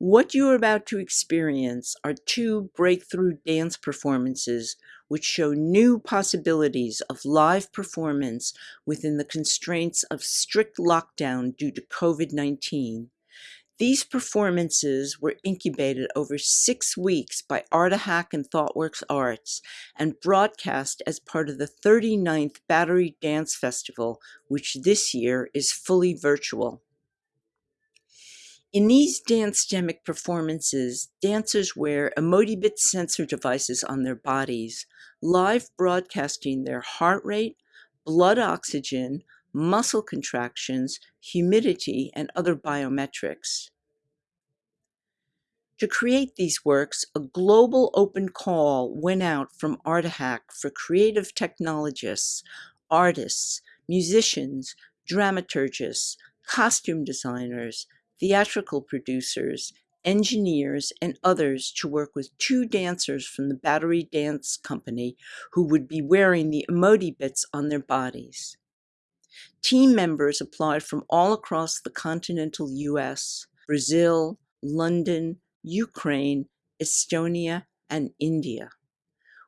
What you are about to experience are two breakthrough dance performances which show new possibilities of live performance within the constraints of strict lockdown due to COVID 19. These performances were incubated over six weeks by ArtAhack and ThoughtWorks Arts and broadcast as part of the 39th Battery Dance Festival, which this year is fully virtual. In these dance-gemic performances, dancers wear Emotibit sensor devices on their bodies, live broadcasting their heart rate, blood oxygen, muscle contractions, humidity, and other biometrics. To create these works, a global open call went out from ArtAhack for creative technologists, artists, musicians, dramaturgists, costume designers, theatrical producers, engineers, and others to work with two dancers from the Battery Dance Company who would be wearing the Emotibits on their bodies. Team members applied from all across the continental US, Brazil, London, Ukraine, Estonia, and India.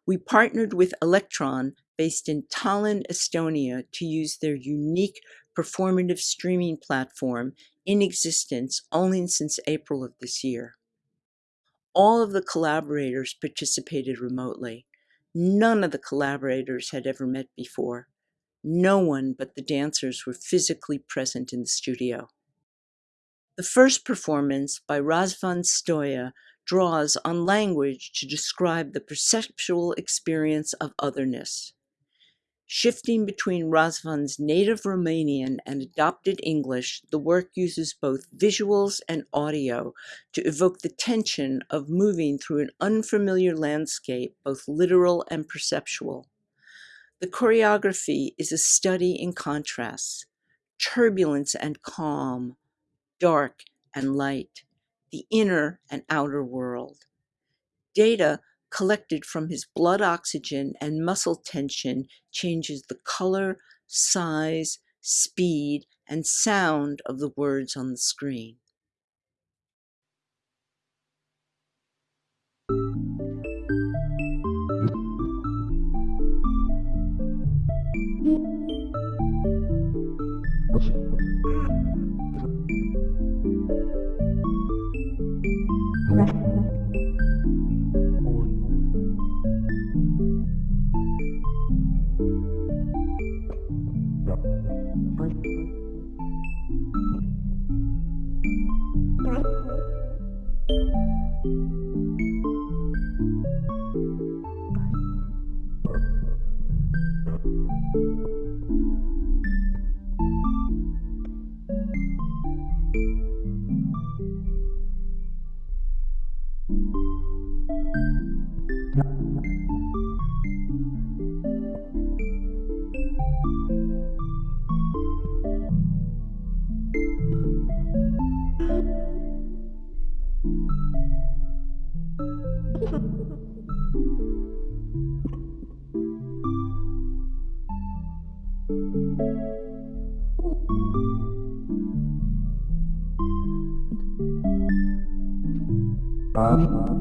We partnered with Elektron, based in Tallinn, Estonia, to use their unique performative streaming platform in existence only since April of this year. All of the collaborators participated remotely. None of the collaborators had ever met before. No one but the dancers were physically present in the studio. The first performance by Razvan Stoya draws on language to describe the perceptual experience of otherness. Shifting between Razvan's native Romanian and adopted English, the work uses both visuals and audio to evoke the tension of moving through an unfamiliar landscape, both literal and perceptual. The choreography is a study in contrasts, turbulence and calm, dark and light, the inner and outer world. Data collected from his blood oxygen and muscle tension changes the color, size, speed, and sound of the words on the screen. Página.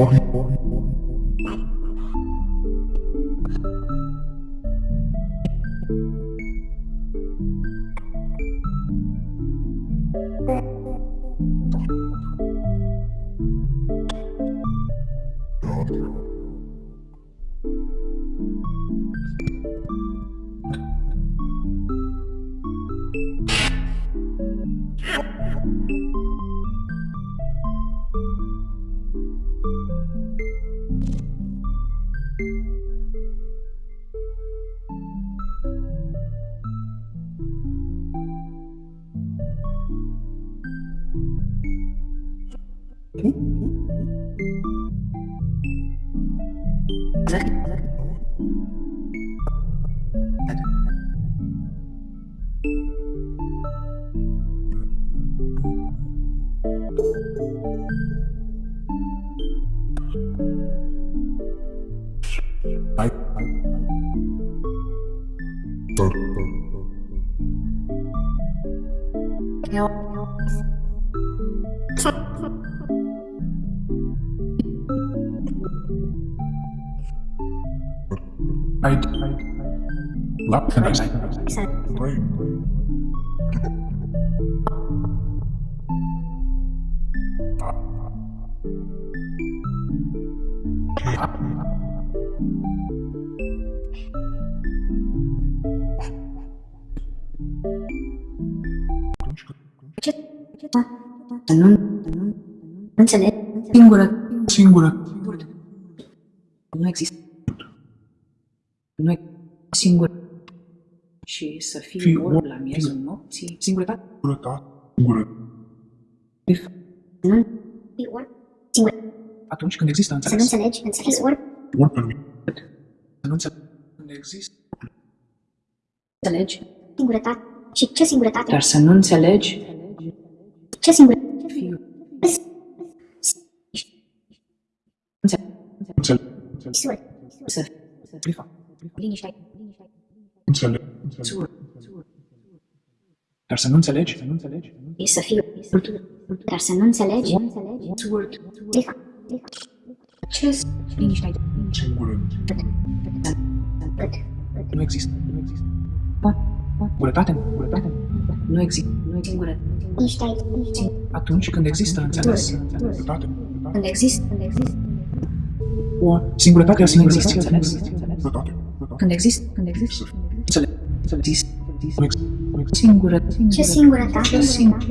corre, corre, corre. Nu, nu înțeleg. Singură. Singură. Nu există. Nu e singur. Și să fii Fii orb orb, la miezul nopții. Singurătate. Singurătate. Singură. Nu fii orb. Singur. Atunci când există Să nu înțeles. înțelegi, înțeles orb. Ori pe lui. Să nu înțeleg. Când există. Înțelegi? Singurătate. Și ce singurătate? Dar să nu înțelegi, Sur. Dar să nu înțelegi. Să nu înțelegi. Să fiu. Dar să nu înțelegi. Ce liniște? Nu există. Nu există. Singurătate. Singurătate. Nu există. Nu există. Singură. Liniște. Atunci când există înțeles. Singurătate. Când există. Când există. O. Singurătatea Nu există. singurătate. Înțeles? Singurătate. Când există. Când există. Să- Înțeleg. Există. Nu există. Nu există. Singură. Ce singurătate? Ce singură.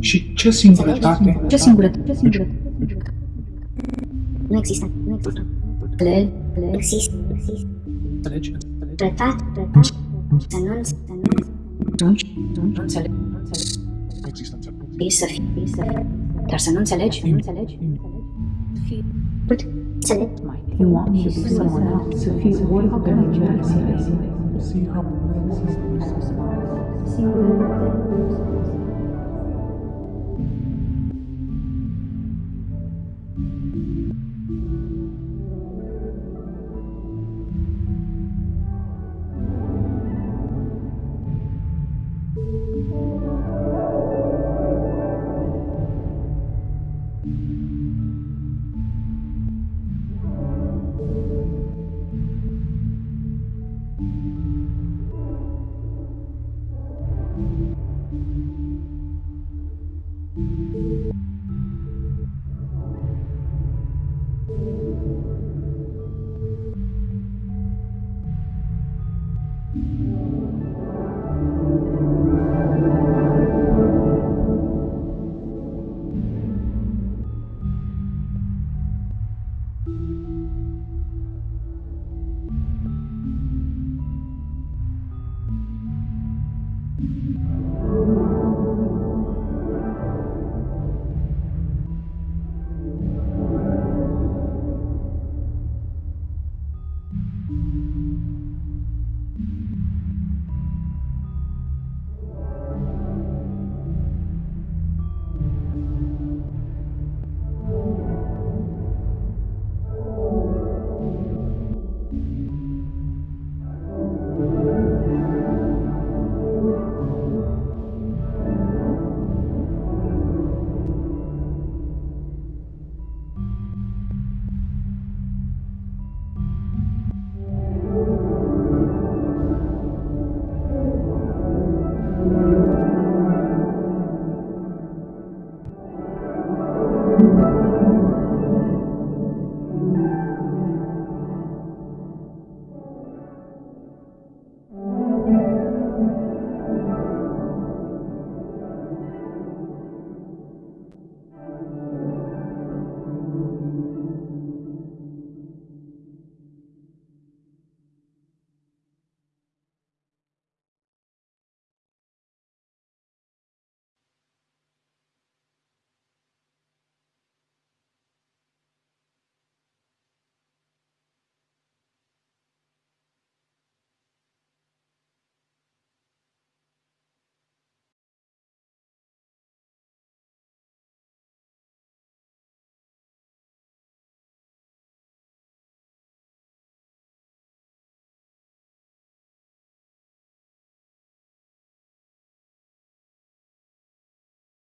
Și ce singurătate? Ce singură. Ce singură. Nu există. Nu există. Le. Există. Există. Înțelegi? Înțelegi? Dreptate. Dreptate. Să nu să nu Atunci. Nu înțeleg. Nu înțeleg. Nu există. Înțeleg. e să fii. E să fii. Dar să nu înțelegi. Nu înțelegi. Fii. Înțeleg. Mai. You want me to be someone else. Să fii oricare See how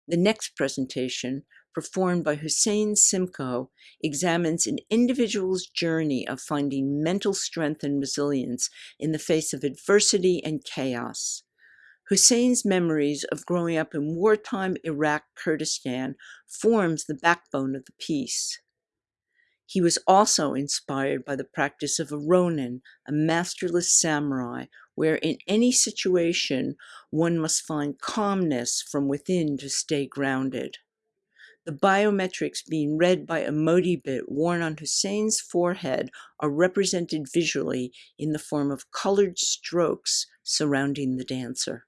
The next presentation, performed by Hussein Smko, examines an individual's journey of finding mental strength and resilience in the face of adversity and chaos. Hussein's memories of growing up in wartime Iraq Kurdistan forms the backbone of the piece. He was also inspired by the practice of a ronin, a masterless samurai, where in any situation one must find calmness from within to stay grounded. The biometrics being read by a Emotibit worn on Hussein's forehead are represented visually in the form of colored strokes surrounding the dancer.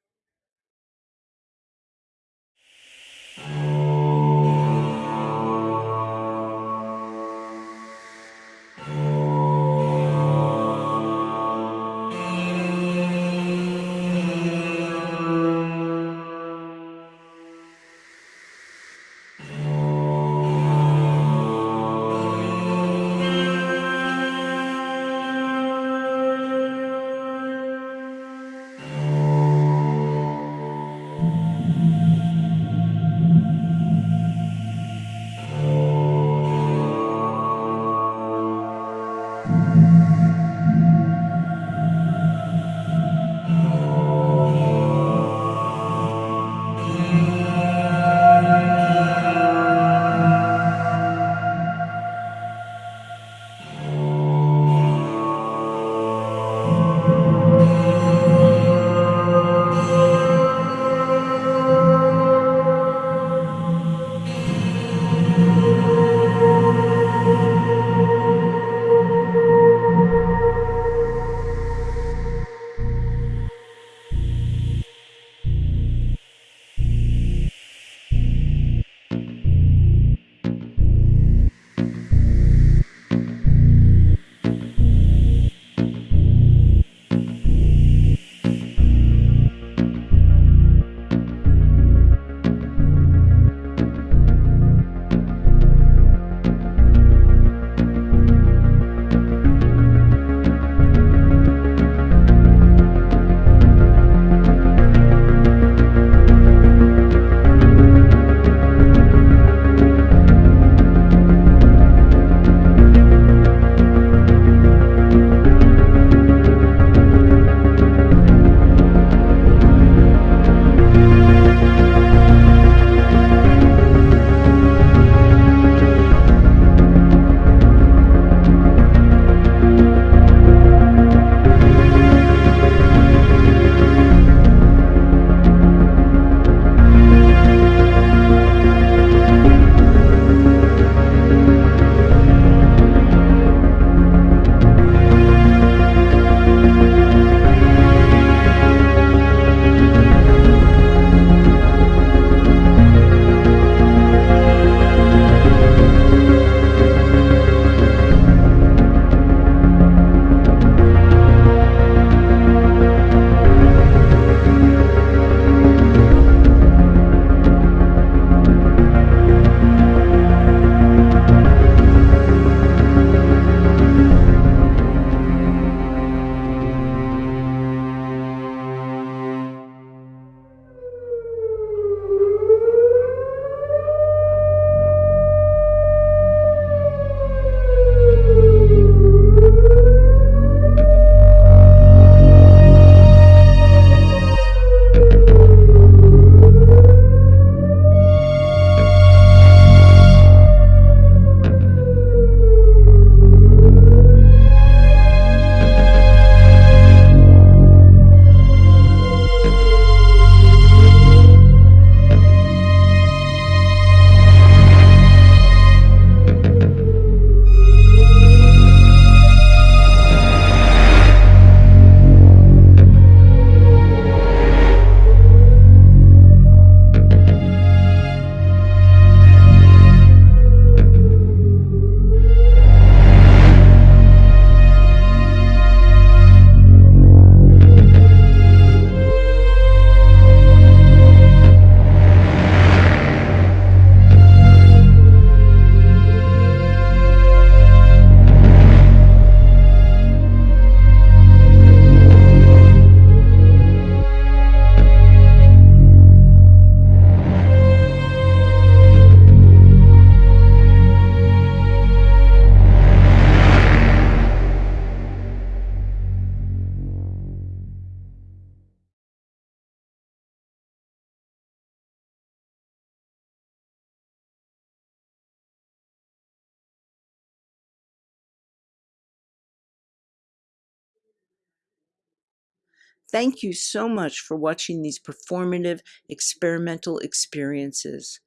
Thank you so much for watching these performative experimental experiences.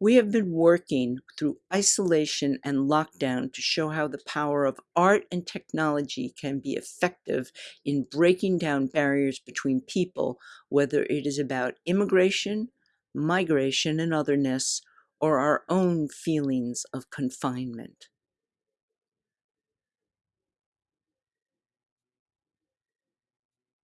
We have been working through isolation and lockdown to show how the power of art and technology can be effective in breaking down barriers between people, whether it is about immigration, migration and otherness, or our own feelings of confinement.